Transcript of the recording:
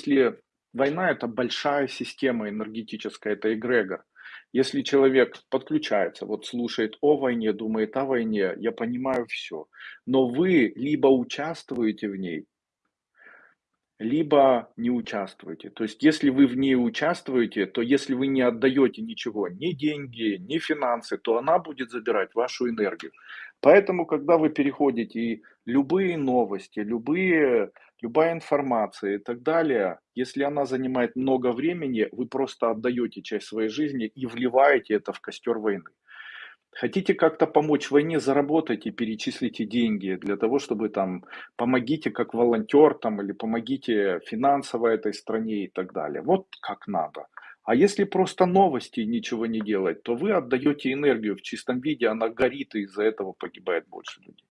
Если война- это большая система энергетическая, это эгрегор. Если человек подключается, вот слушает о войне, думает о войне, я понимаю всё. Но вы либо участвуете в ней либо не участвуете. То есть если вы в ней участвуете, то если вы не отдаёте ничего, ни деньги, ни финансы, то она будет забирать вашу энергию. Поэтому, когда вы переходите, и любые новости, любые любая информация и так далее, если она занимает много времени, вы просто отдаёте часть своей жизни и вливаете это в костёр войны. Хотите как-то помочь войне- заработайте, перечислите деньги для того, чтобы там помогите как волонтёр там или помогите финансово этой стране и так далее. Вот как надо. А если просто новости ничего не делать, то вы отдаёте энергию в чистом виде, она горит, и из-за этого погибает больше людей.